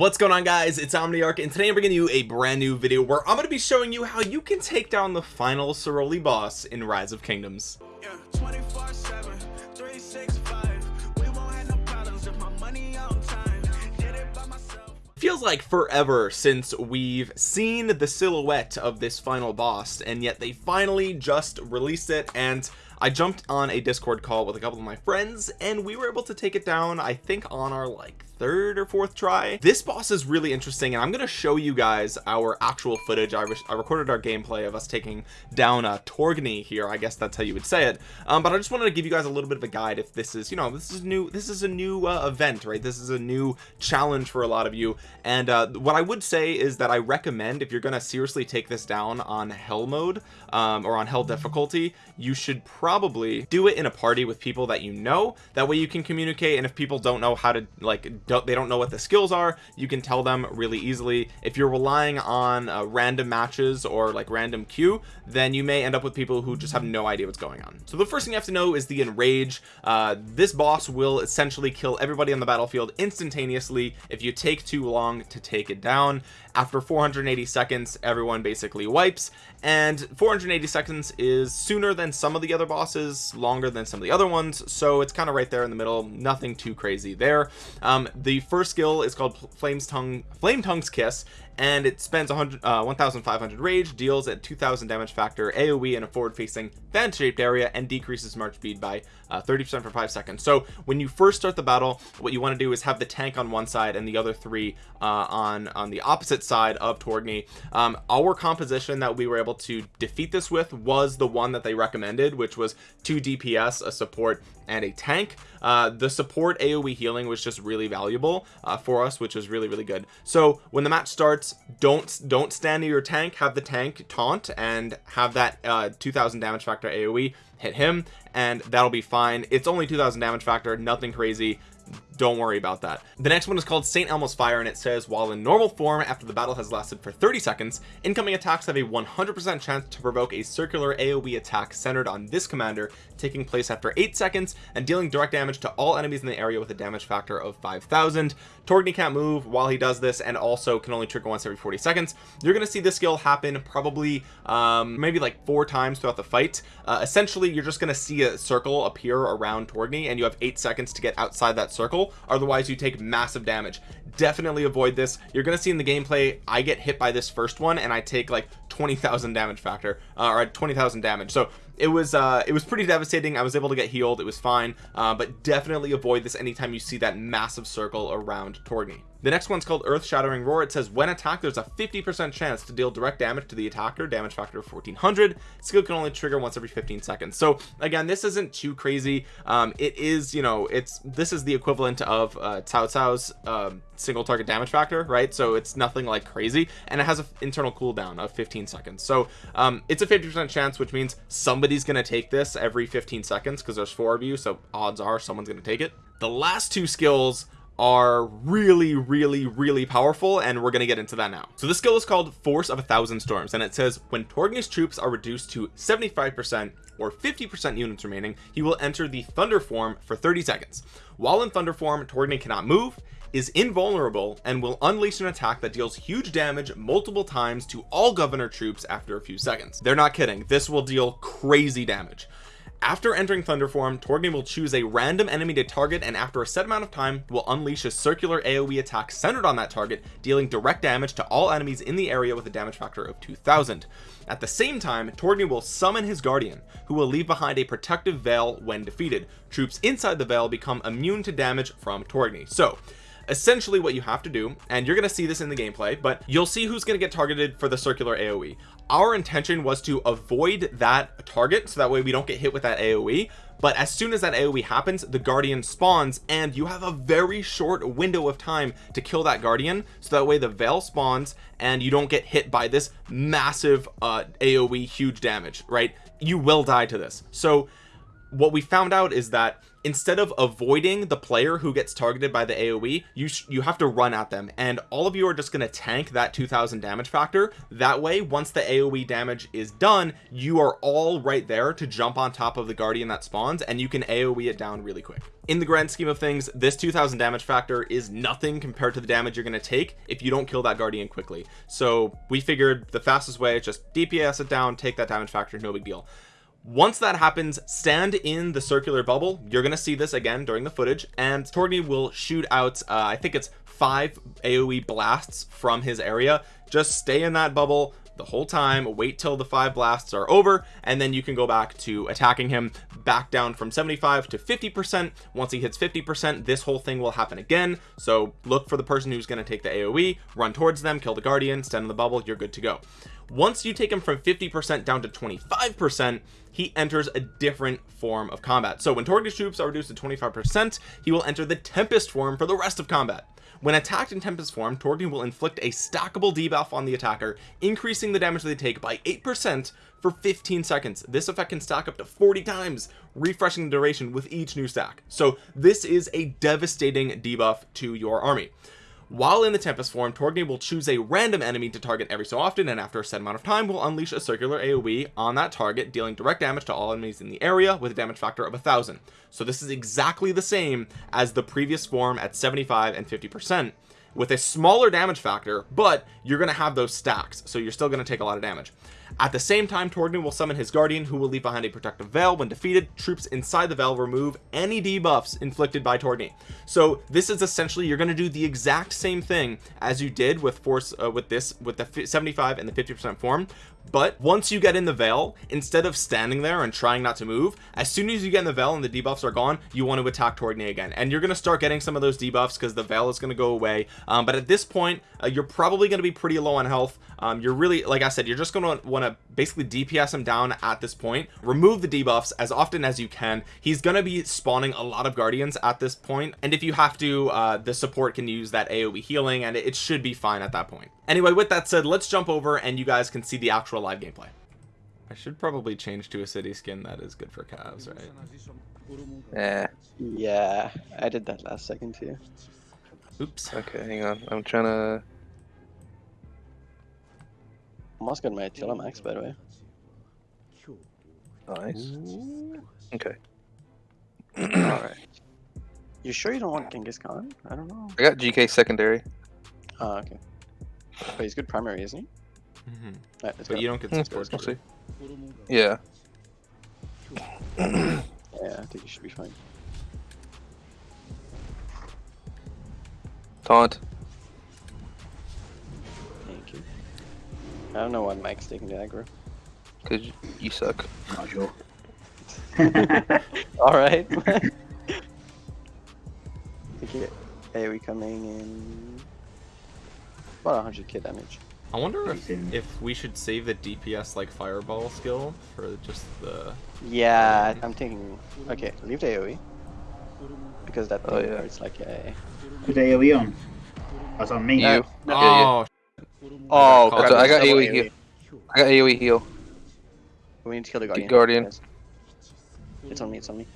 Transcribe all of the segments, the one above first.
what's going on guys? It's omniarch and today i'm bringing you a brand new video where i'm going to be showing you how you can take down the final Ceroli boss in rise of kingdoms. Yeah, feels like forever since we've seen the silhouette of this final boss and yet they finally just released it and I jumped on a discord call with a couple of my friends and we were able to take it down I think on our like third or fourth try. This boss is really interesting and I'm going to show you guys our actual footage. I, re I, recorded our gameplay of us taking down a Torgny here I guess that's how you would say it. Um, but I just wanted to give you guys a little bit of a guide if this is you know this is new this is a new uh, event right? This is a new challenge for a lot of you. And uh, what I would say is that I recommend if you're gonna seriously take this down on hell mode um, or on hell difficulty you should probably do it in a party with people that you know. That way you can communicate and if people don't know how to like don't they don't know what the skills are you can tell them really easily. If you're relying on uh, random matches or like random queue then you may end up with people who just have no idea what's going on. So the first thing you have to know is the enrage. Uh, this boss will essentially kill everybody on the battlefield instantaneously if you take too long to take it down after 480 seconds everyone basically wipes and 480 seconds is sooner than some of the other bosses longer than some of the other ones so it's kind of right there in the middle nothing too crazy there. Um, the first skill is called flames tongue flame tongue's kiss and it spends 100 uh, 1500 rage deals at 2000 damage factor aoe in a forward facing fan shaped area and decreases march speed by 30% uh, for five seconds. So when you first start the battle what you want to do is have the tank on one side and the other three uh, on on the opposite side of Torgny. Um, our composition that we were able to defeat this with was the one that they recommended which was two DPS a support and a tank. Uh, the support AoE healing was just really valuable uh, for us which was really really good. So when the match starts don't don't stand near your tank. Have the tank taunt and have that uh, 2000 damage factor AoE hit him and that'll be fine. It's only 2000 damage factor nothing crazy don't worry about that. The next one is called St. Elmo's fire and it says while in normal form after the battle has lasted for 30 seconds incoming attacks have a 100% chance to provoke a circular AoE attack centered on this commander taking place after eight seconds and dealing direct damage to all enemies in the area with a damage factor of 5000 Torgny can't move while he does this and also can only trigger once every 40 seconds. You're going to see this skill happen probably um, maybe like four times throughout the fight. Uh, essentially you're just going to see a circle appear around Torgny and you have eight seconds to get outside that circle otherwise you take massive damage. Definitely avoid this. You're gonna see in the gameplay I get hit by this first one and I take like 20,000 damage factor uh, or 20,000 damage. So it was uh it was pretty devastating. I was able to get healed. It was fine. Uh, but definitely avoid this anytime you see that massive circle around Torgny the next one's called earth shattering roar. It says when attacked there's a 50 percent chance to deal direct damage to the attacker. Damage factor of 1400 skill can only trigger once every 15 seconds. So again this isn't too crazy. Um it is you know it's this is the equivalent of uh Cao Cao's um, single target damage factor right? So it's nothing like crazy. And it has an internal cooldown of 15 seconds. So um it's a 50 percent chance which means somebody's gonna take this every 15 seconds because there's four of you. So odds are someone's gonna take it. The last two skills are really really really powerful and we're gonna get into that now. So the skill is called force of a thousand storms and it says when Torgny's troops are reduced to 75 percent or 50 percent units remaining he will enter the thunder form for 30 seconds. While in thunder form Torgny cannot move is invulnerable and will unleash an attack that deals huge damage multiple times to all governor troops after a few seconds. They're not kidding. This will deal crazy damage after entering thunder form Torgny will choose a random enemy to target and after a set amount of time will unleash a circular aoe attack centered on that target dealing direct damage to all enemies in the area with a damage factor of 2000 at the same time Torgny will summon his guardian who will leave behind a protective veil when defeated. Troops inside the veil become immune to damage from Torgny. So essentially what you have to do and you're gonna see this in the gameplay but you'll see who's gonna get targeted for the circular aoe our intention was to avoid that target so that way we don't get hit with that aoe but as soon as that aoe happens the guardian spawns and you have a very short window of time to kill that guardian. So that way the veil spawns and you don't get hit by this massive uh aoe huge damage right? You will die to this. So what we found out is that instead of avoiding the player who gets targeted by the AoE you you have to run at them. And all of you are just going to tank that 2000 damage factor. That way once the AoE damage is done you are all right there to jump on top of the guardian that spawns and you can AoE it down really quick. In the grand scheme of things this 2000 damage factor is nothing compared to the damage you're going to take if you don't kill that guardian quickly. So we figured the fastest way is just DPS it down take that damage factor no big deal once that happens stand in the circular bubble. You're gonna see this again during the footage and Torgny will shoot out uh, I think it's five AoE blasts from his area. Just stay in that bubble the whole time wait till the five blasts are over and then you can go back to attacking him back down from 75 to 50 percent. Once he hits 50 percent this whole thing will happen again. So look for the person who's going to take the aoe run towards them kill the guardian stand in the bubble you're good to go once you take him from 50 percent down to 25 percent he enters a different form of combat so when target troops are reduced to 25 percent he will enter the tempest form for the rest of combat when attacked in Tempest form, Torgny will inflict a stackable debuff on the attacker, increasing the damage they take by 8% for 15 seconds. This effect can stack up to 40 times, refreshing the duration with each new stack. So this is a devastating debuff to your army. While in the Tempest form, Torgny will choose a random enemy to target every so often, and after a set amount of time, will unleash a circular AoE on that target, dealing direct damage to all enemies in the area with a damage factor of a thousand. So this is exactly the same as the previous form at 75 and 50 percent with a smaller damage factor but you're gonna have those stacks so you're still gonna take a lot of damage at the same time Torgny will summon his guardian who will leave behind a protective veil. When defeated troops inside the veil remove any debuffs inflicted by Torgny. So this is essentially you're going to do the exact same thing as you did with force uh, with this with the 75 and the 50 percent form. But once you get in the veil instead of standing there and trying not to move as soon as you get in the veil and the debuffs are gone you want to attack Torgny again. And you're going to start getting some of those debuffs because the veil is going to go away. Um, but at this point uh, you're probably going to be pretty low on health. Um, you're really like I said you're just going to want to basically DPS him down at this point remove the debuffs as often as you can he's going to be spawning a lot of guardians at this point and if you have to uh, the support can use that AoE healing and it should be fine at that point anyway with that said let's jump over and you guys can see the actual live gameplay I should probably change to a city skin that is good for calves right Yeah. Yeah, I did that last second too. oops Okay, hang on. I'm trying to. Almost got my Attila max by the way. Nice. Okay. Alright. You sure you don't want Genghis Khan? I don't know. I got GK secondary. Oh, okay. But he's good primary, isn't he? Mm -hmm. Alright, let's but go. you don't get Hmm, support we'll see. Yeah. Yeah, I think you should be fine. Taunt. I don't know why Mike's taking the aggro. Cause you suck. Casual. Alright. think you AoE coming in about 100k damage. I wonder if if we should save the DPS like fireball skill for just the Yeah, I'm thinking. Okay, leave the AoE. Because that Oh, thing yeah. hurts like a. Who's AoE on? That's on me. You. No. Yeah, oh Oh, crap, So I got AoE heal. I got AoE heal. We need to kill the guardian. Guardian. guys. It's on me. It's on me.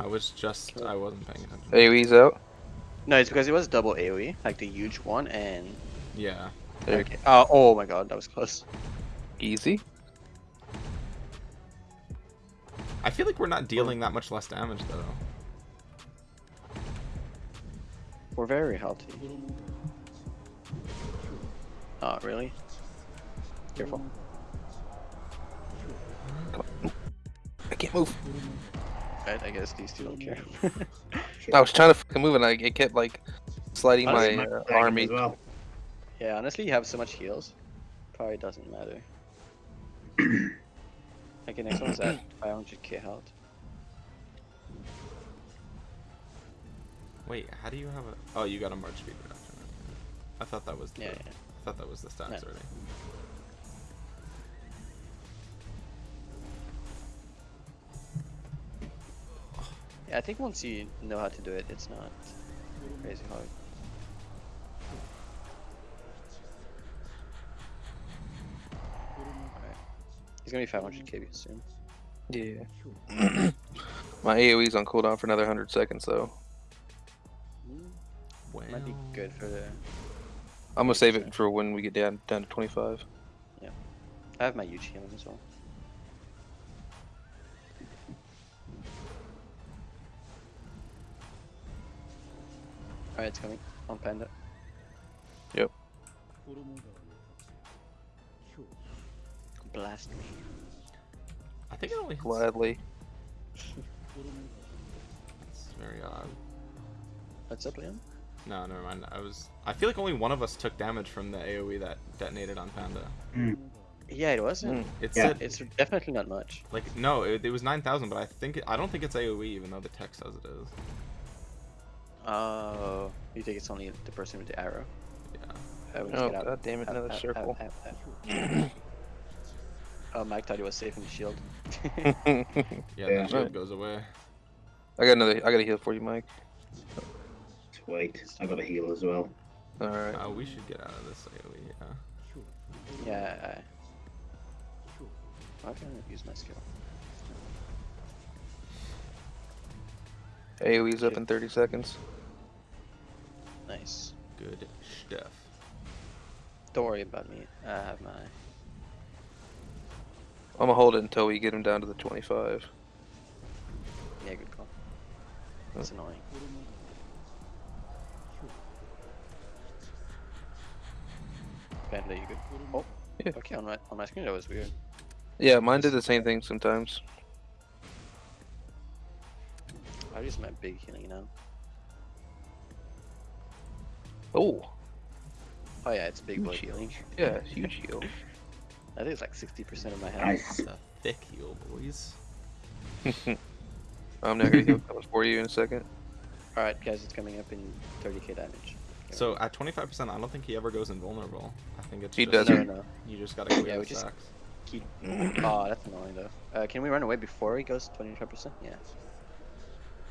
I was just I wasn't paying attention AoE's out. No, it's because it was double AoE, like the huge one, and yeah okay. Uh, oh my god, that was close. Easy. I feel like we're not dealing that much less damage though We're very healthy. Oh, really? Careful. I can't move. Right, I guess these two don't care. I was trying to fucking move and I it kept like sliding my Honestly, Might uh, army. As well. yeah, honestly, you have so much heals. Probably doesn't matter. okay, next one's at 500k health. wait how do you have a oh you got a march speed reduction I thought that was the, Yeah, yeah. I thought that was the stats No. already Yeah, I think once you know how to do it, it's not crazy hard. Alright. He's gonna be 500k soon. Yeah. my AoE's on cooldown for another 100 seconds though. Well, Might be good for the. I'm gonna save it for when we get down down to 25. Yeah, I have my huge healing as well. Alright, it's coming on Panda. Yep. Blast me. I think it only hits. Gladly. It's very odd. What's up, Liam? No, never mind. I was. I feel like only one of us took damage from the AOE that detonated on Panda. Yeah, it wasn't. Mm. It Yeah. said It's definitely not much. like no, it, it was nine thousand, but I think it, I don't think it's AOE, even though the text says it is. Oh, you think it's only the person with the arrow? Yeah. We just Oh get out. damn it, Out, another out, circle. out, out, out. Oh, Mike thought he was safe in the shield. Yeah, Yeah. the shield goes away. I got another. I got a heal for you, Mike. Sweet. I got a heal as well. All right. Uh, we should get out of this AOE. Yeah. yeah, I... I'm gonna use my skill. AoE's up in 30 seconds. Nice. Good stuff. Don't worry about me. I have my... I'm gonna hold it until we get him down to the 25. Yeah, good call. That's annoying. Panda, you good? Oh, Yeah. okay, on my, on my screen that was weird. Yeah, mine did the same thing sometimes. I just use my big healing now. Oh, Oh yeah, it's big boy Huge healing. yeah, huge heal. I think it's like 60% of my health. Nice. The thick heal, boys. I'm not gonna heal coming for you in a second. Alright guys, it's coming up in 30k damage. So at 25%, I don't think he ever goes invulnerable. I think it's He just, doesn't. No, no, You just gotta clear Yeah, the we just- Keep... oh, that's annoying though. Uh, can we run away before he goes 25%? Yeah.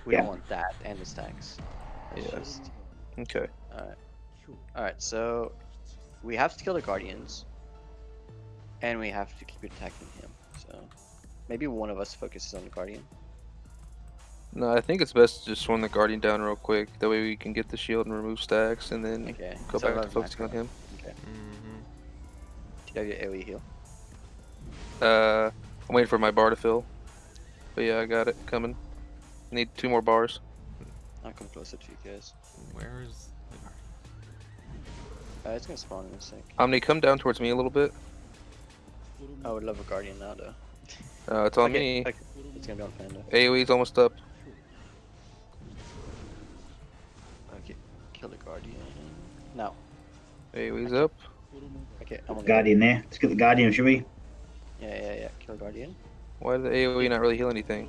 We Yeah. don't want that and the stacks. It's Yeah. just... Okay. Alright. Alright, so we have to kill the guardians. And we have to keep attacking him. So maybe one of us focuses on the guardian. No, I think it's best to just swing the guardian down real quick. That way we can get the shield and remove stacks, and then Okay. go so back to let's focusing on him. out. Okay. hmm Do you have your AoE heal? Uh, I'm waiting for my bar to fill. But yeah, I got it coming. Need two more bars. I'll come closer to you guys. Where's the guardian? Uh, it's gonna spawn in a sec. Omni, come down towards me a little bit. I would love a guardian now though. Uh, it's on Okay, me. okay, It's gonna be on Panda. AoE's almost up. Kill the guardian. Now. Up. Okay, I'm on Guardian there. Let's get the Guardian, shall we? Yeah, yeah, yeah. Kill guardian. Why did the AoE not really heal anything?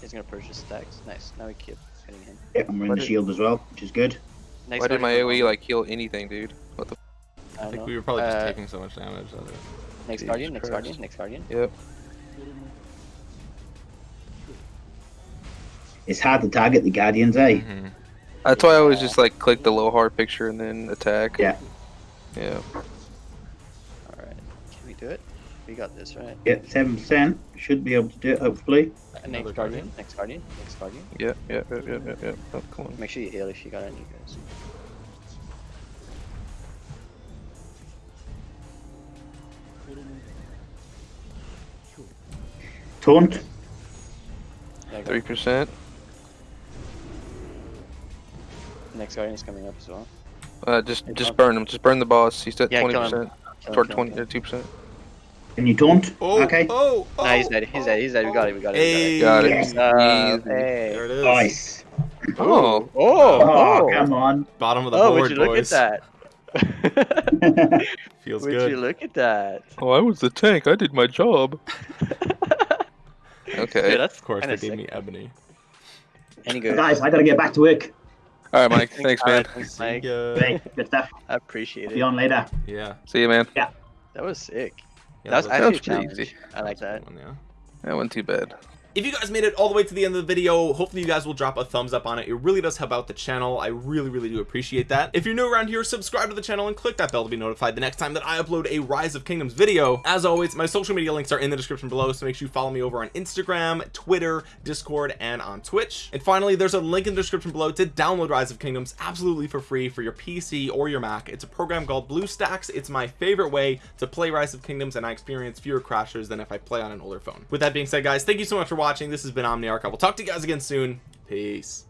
He's gonna purge the stacks. Nice. Now we keep hitting him. Yep, I'm running the shield as well, which is good. Next Why did my guardian, AoE like heal anything, dude? What the? I I don't think know. we were probably just Uh, taking so much damage that it. Next Jesus guardian. Next guardian. Next guardian. Yep. It's hard to target the Guardians, eh? Mhm. That's why I always just like click the low hard picture and then attack. Yeah. Yeah. All right. Can we do it? We got this, right? Yep, 7%. Should be able to do it, hopefully. Uh, next guardian. guardian? Next guardian. Next guardian. Yeah. Yeah. Yeah. Yeah. Yeah. yeah. Oh, come on. Make sure you heal if you got any, guys. Taunt. Three percent. Next guardian is coming up as well. Uh, just Hey, just Tom. burn him. Just burn the boss. He's at Yeah, twenty kill him. percent. Kill him, Toward twenty or two percent. And you taunt? Oh, okay. oh, oh, Nah, he's dead. He's dead. He's dead. We got it. We got it. Hey, We Got it. Yes. Uh, hey. There it is. Nice. Oh. Oh, Oh, oh, come on. Bottom of the oh, board, would you look boys. at that? Feels would good. you look at that? Oh, I was the tank. I did my job. Yeah, Okay. that's Of course, they kinda gave me ebony. Any good? Guys, I gotta get back to work. All right, Mike. Thanks, man. Alright, Thanks, Mike. ya. Hey, good stuff. I appreciate Be it. on later. Yeah. See you, man. Yeah. That was sick. yeah that was that's- actually That was pretty challenge. easy. I like that's that. one, yeah. That wasn't too bad. If you guys made it all the way to the end of the video hopefully you guys will drop a thumbs up on it. It really does help out the channel. I really really do appreciate that. If you're new around here subscribe to the channel and click that bell to be notified the next time that I upload a rise of kingdoms video. As always my social media links are in the description below so make sure you follow me over on Instagram Twitter Discord and on Twitch. And finally there's a link in the description below to download rise of kingdoms absolutely for free for your PC or your Mac. It's a program called BlueStacks. It's my favorite way to play rise of kingdoms and I experience fewer crashes than if I play on an older phone. With that being said guys thank you so much for watching. This has been Omniarch. I will talk to you guys again soon. Peace